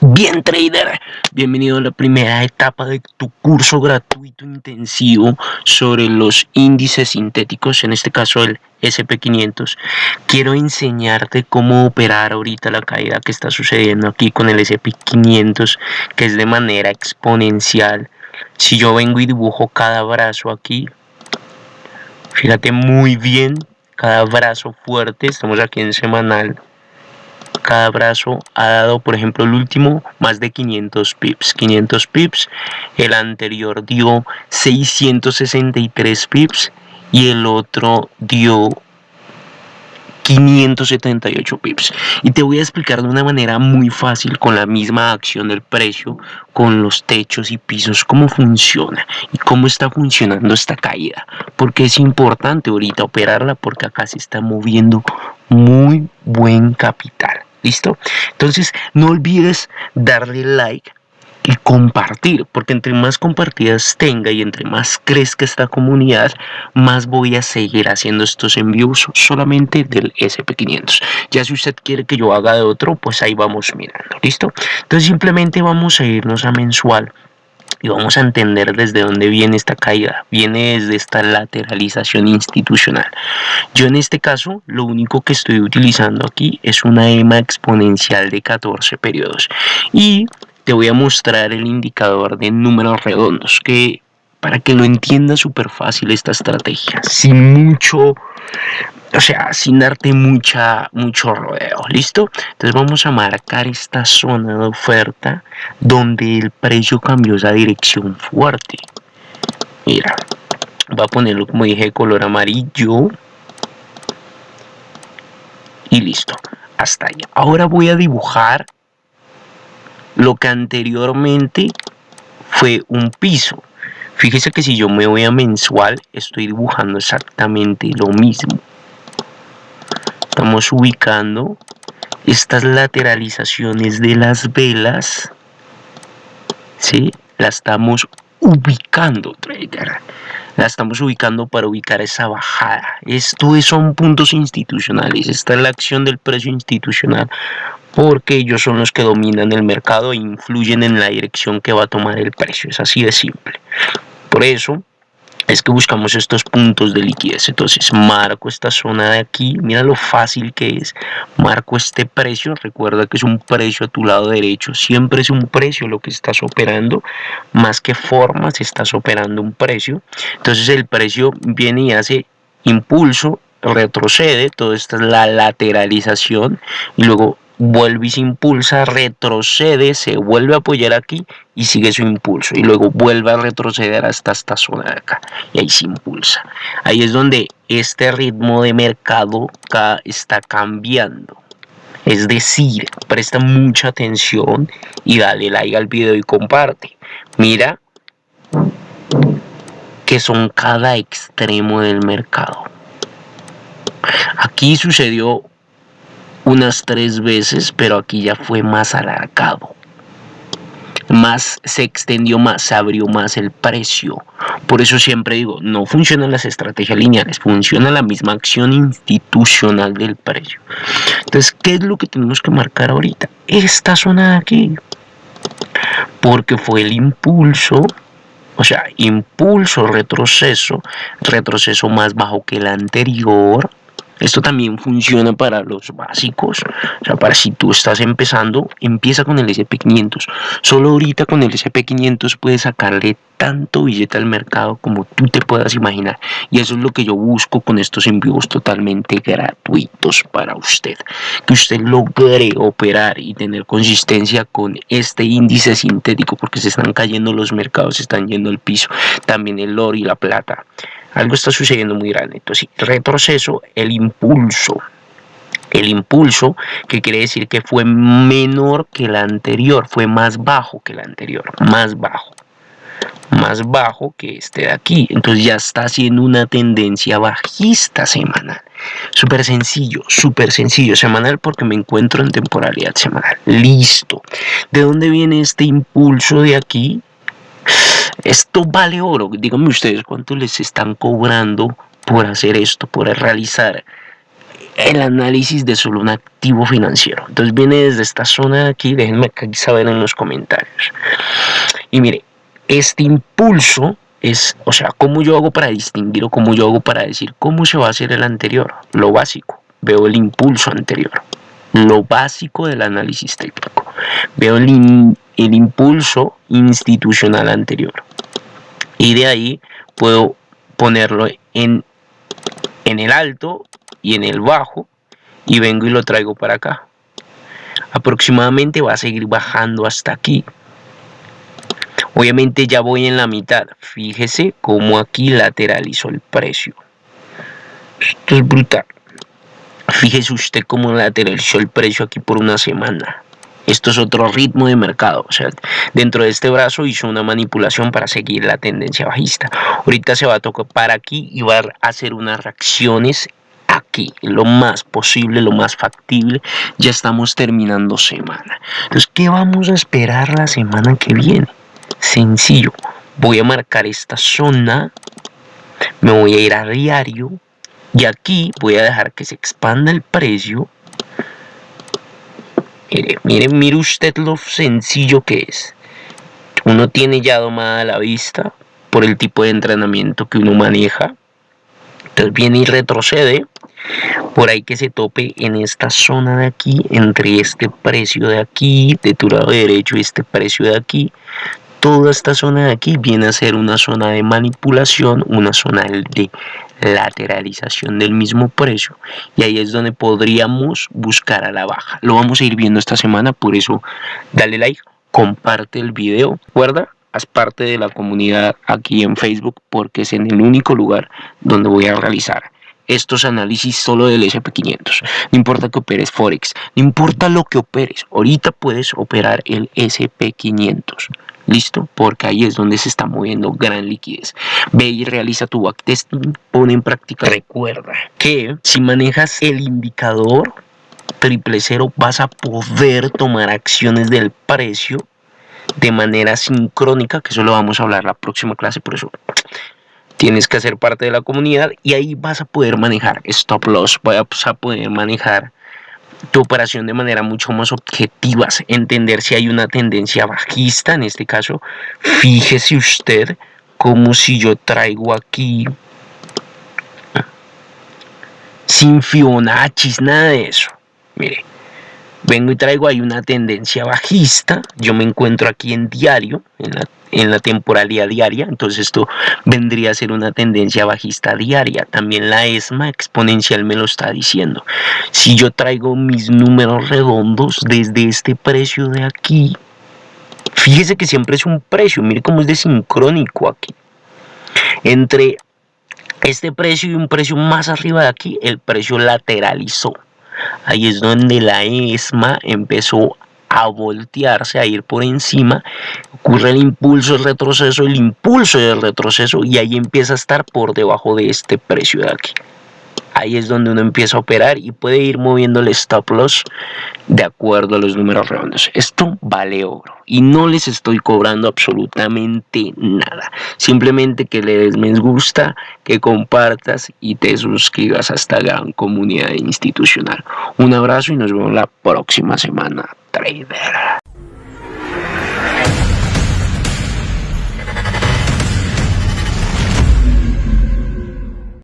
Bien trader, bienvenido a la primera etapa de tu curso gratuito intensivo sobre los índices sintéticos, en este caso el SP500. Quiero enseñarte cómo operar ahorita la caída que está sucediendo aquí con el SP500, que es de manera exponencial. Si yo vengo y dibujo cada brazo aquí, fíjate muy bien, cada brazo fuerte, estamos aquí en semanal, cada brazo ha dado, por ejemplo, el último más de 500 pips. 500 pips, el anterior dio 663 pips y el otro dio 578 pips. Y te voy a explicar de una manera muy fácil con la misma acción del precio con los techos y pisos cómo funciona y cómo está funcionando esta caída. Porque es importante ahorita operarla porque acá se está moviendo muy buen capital ¿Listo? Entonces, no olvides darle like y compartir, porque entre más compartidas tenga y entre más crezca esta comunidad, más voy a seguir haciendo estos envíos solamente del SP500. Ya si usted quiere que yo haga de otro, pues ahí vamos mirando, ¿listo? Entonces simplemente vamos a irnos a mensual y vamos a entender desde dónde viene esta caída. Viene desde esta lateralización institucional. Yo en este caso lo único que estoy utilizando aquí es una EMA exponencial de 14 periodos. Y te voy a mostrar el indicador de números redondos que para que lo entienda súper fácil esta estrategia. Sin mucho o sea, sin darte mucha, mucho rodeo, ¿listo? Entonces vamos a marcar esta zona de oferta donde el precio cambió esa dirección fuerte. Mira, voy a ponerlo como dije color amarillo. Y listo, hasta allá. Ahora voy a dibujar lo que anteriormente fue un piso. Fíjese que si yo me voy a mensual, estoy dibujando exactamente lo mismo estamos ubicando estas lateralizaciones de las velas ¿sí? la estamos ubicando trader la estamos ubicando para ubicar esa bajada. Esto son puntos institucionales. Esta es la acción del precio institucional porque ellos son los que dominan el mercado e influyen en la dirección que va a tomar el precio. Es así de simple. Por eso es que buscamos estos puntos de liquidez. Entonces marco esta zona de aquí mira lo fácil que es. Marco este precio recuerda que es un precio a tu lado derecho. Siempre es un precio lo que estás operando. Más que formas estás operando un precio. Entonces el precio viene y hace impulso retrocede. Todo esto es la lateralización. Y luego vuelve y se impulsa, retrocede, se vuelve a apoyar aquí y sigue su impulso y luego vuelve a retroceder hasta esta zona de acá y ahí se impulsa. Ahí es donde este ritmo de mercado está cambiando. Es decir, presta mucha atención y dale like al video y comparte. Mira que son cada extremo del mercado. Aquí sucedió unas tres veces, pero aquí ya fue más alargado. Más se extendió más, se abrió más el precio. Por eso siempre digo, no funcionan las estrategias lineales, funciona la misma acción institucional del precio. Entonces, ¿qué es lo que tenemos que marcar ahorita? Esta zona de aquí. Porque fue el impulso o sea, impulso, retroceso, retroceso más bajo que el anterior, esto también funciona para los básicos, o sea, para si tú estás empezando, empieza con el SP500. Solo ahorita con el SP500 puedes sacarle tanto billete al mercado como tú te puedas imaginar. Y eso es lo que yo busco con estos envíos totalmente gratuitos para usted. Que usted logre operar y tener consistencia con este índice sintético porque se están cayendo los mercados, se están yendo el piso, también el oro y la plata algo está sucediendo muy grande. Entonces, retroceso, el impulso. El impulso, que quiere decir que fue menor que el anterior, fue más bajo que el anterior, más bajo más bajo que este de aquí. Entonces ya está haciendo una tendencia bajista semanal. Súper sencillo súper sencillo. Semanal porque me encuentro en temporalidad semanal. Listo. De dónde viene este impulso de aquí esto vale oro. Díganme ustedes cuánto les están cobrando por hacer esto, por realizar el análisis de solo un activo financiero. Entonces viene desde esta zona de aquí, déjenme saber en los comentarios. Y mire, este impulso es, o sea, cómo yo hago para distinguir o cómo yo hago para decir cómo se va a hacer el anterior, lo básico. Veo el impulso anterior, lo básico del análisis técnico. Veo el, el impulso institucional anterior. Y de ahí puedo ponerlo en, en el alto y en el bajo y vengo y lo traigo para acá. Aproximadamente va a seguir bajando hasta aquí. Obviamente ya voy en la mitad. Fíjese cómo aquí lateralizó el precio. Esto es brutal. Fíjese usted cómo lateralizó el precio aquí por una semana. Esto es otro ritmo de mercado. O sea, dentro de este brazo hizo una manipulación para seguir la tendencia bajista. Ahorita se va a tocar para aquí y va a hacer unas reacciones aquí, lo más posible, lo más factible. Ya estamos terminando semana. Entonces, ¿qué vamos a esperar la semana que viene? Sencillo. Voy a marcar esta zona. Me voy a ir a diario. Y aquí voy a dejar que se expanda el precio Mire, mire, mire usted lo sencillo que es. Uno tiene ya domada la vista por el tipo de entrenamiento que uno maneja. Entonces viene y retrocede. Por ahí que se tope en esta zona de aquí, entre este precio de aquí, de tu lado derecho y este precio de aquí. Toda esta zona de aquí viene a ser una zona de manipulación, una zona de lateralización del mismo precio. Y ahí es donde podríamos buscar a la baja. Lo vamos a ir viendo esta semana por eso dale like comparte el video. Recuerda haz parte de la comunidad aquí en facebook porque es en el único lugar donde voy a realizar estos análisis solo del SP500. No importa que operes Forex, no importa lo que operes, ahorita puedes operar el SP500. ¿Listo? Porque ahí es donde se está moviendo gran liquidez. Ve y realiza tu backtesting, pone en práctica. Recuerda que si manejas el indicador triple cero vas a poder tomar acciones del precio de manera sincrónica, que eso lo vamos a hablar la próxima clase, por eso tienes que hacer parte de la comunidad y ahí vas a poder manejar stop loss, vas a poder manejar tu operación de manera mucho más objetiva, entender si hay una tendencia bajista, en este caso, fíjese usted como si yo traigo aquí sin Fibonacci, nada de eso. Mire, vengo y traigo ahí una tendencia bajista, yo me encuentro aquí en diario, en la temporalidad diaria, entonces esto vendría a ser una tendencia bajista diaria. También la ESMA exponencial me lo está diciendo. Si yo traigo mis números redondos desde este precio de aquí, fíjese que siempre es un precio, mire cómo es de sincrónico aquí. Entre este precio y un precio más arriba de aquí, el precio lateralizó. Ahí es donde la ESMA empezó a voltearse, a ir por encima, ocurre el impulso, el retroceso, el impulso del retroceso y ahí empieza a estar por debajo de este precio de aquí. Ahí es donde uno empieza a operar y puede ir moviendo el stop loss de acuerdo a los números redondos. Esto vale oro y no les estoy cobrando absolutamente nada. Simplemente que le des me gusta, que compartas y te suscribas a esta gran comunidad institucional. Un abrazo y nos vemos la próxima semana. trader.